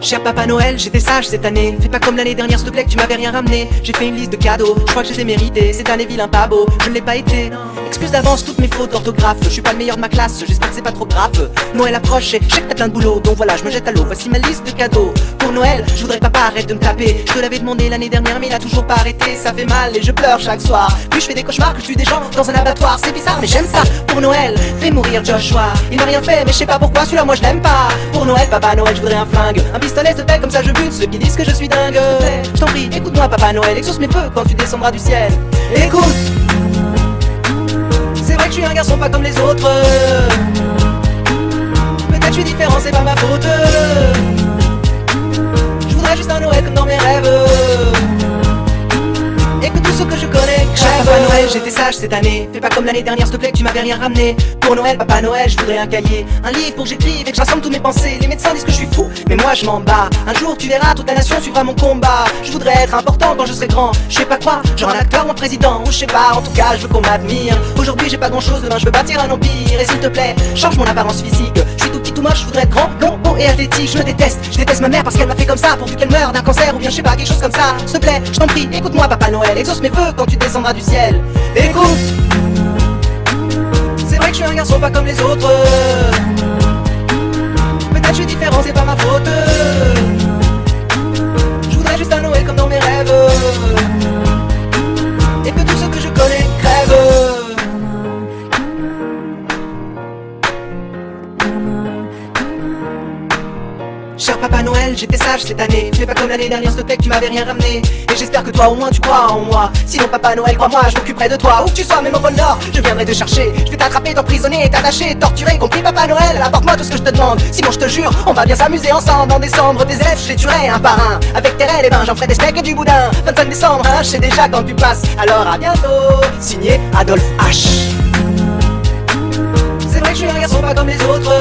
Cher Papa Noël, j'étais sage cette année. Fais pas comme l'année dernière, s'il te plaît, que tu m'avais rien ramené. J'ai fait une liste de cadeaux, je crois que je les ai mérités. Cette année vilain pas beau, je ne l'ai pas été. Excuse d'avance toutes mes fautes d'orthographe. Je suis pas le meilleur de ma classe, j'espère que c'est pas trop grave. Noël approche et je que t'as plein de boulot. Donc voilà, je me jette à l'eau, voici ma liste de cadeaux. Pour Noël, je voudrais papa arrête de me taper. Je te l'avais demandé l'année dernière mais il a toujours pas arrêté. Ça fait mal et je pleure chaque soir. Puis je fais des cauchemars que je tue des gens dans un abattoir. C'est bizarre mais j'aime ça. Pour Noël, fais mourir Joshua. Il m'a rien fait mais je sais pas pourquoi. Celui-là moi je l'aime pas. Pour Noël, papa Noël, je voudrais un flingue pistolet de comme ça je bute ceux qui disent que je suis dingue. Je t'en prie, écoute-moi Papa Noël, exauce mes feux quand tu descendras du ciel. Écoute. C'est vrai que je suis un garçon pas comme les autres. Peut-être je suis différent, c'est pas ma faute j'étais sage cette année. Fais pas comme l'année dernière, s'il te plaît, tu m'avais rien ramené. Pour Noël, Papa Noël, je voudrais un cahier. Un livre pour que j'écrive et que j'assemble toutes mes pensées. Les médecins disent que je suis fou, mais moi je m'en bats. Un jour tu verras, toute la nation suivra mon combat. Je voudrais être important quand je serai grand. Je sais pas quoi, genre un acteur ou un président Ou je sais pas, en tout cas je veux qu'on m'admire. Aujourd'hui j'ai pas grand chose, demain je veux bâtir un empire. Et s'il te plaît, change mon apparence physique moche, je voudrais être grand, long, haut et athlétique. Je me déteste, je déteste ma mère parce qu'elle m'a fait comme ça. Pourvu qu'elle meure d'un cancer ou bien je sais pas, quelque chose comme ça. S'il te plaît, je t'en prie, écoute-moi Papa Noël. Exauce mes vœux quand tu descendras du ciel. Écoute. C'est vrai que je suis un garçon pas comme les autres Cher Papa Noël, j'étais sage cette année. Fais pas comme l'année dernière, s'il te tu m'avais rien ramené. Et j'espère que toi au moins tu crois en moi. Sinon Papa Noël, crois-moi, je m'occuperai de toi. Où que tu sois, même au pôle je viendrai te chercher. Je vais t'attraper, t'emprisonner, t'attacher, torturer Compris Papa Noël, apporte-moi tout ce que je te demande. Sinon je te jure, on va bien s'amuser ensemble. En décembre, des élèves, je les tuerai un par un. Avec tes rêves, et ben j'en ferai des steaks et du boudin. 25 décembre, hein, je sais déjà quand tu passes. Alors à bientôt, signé Adolphe H. C'est vrai que je suis un garçon pas comme les autres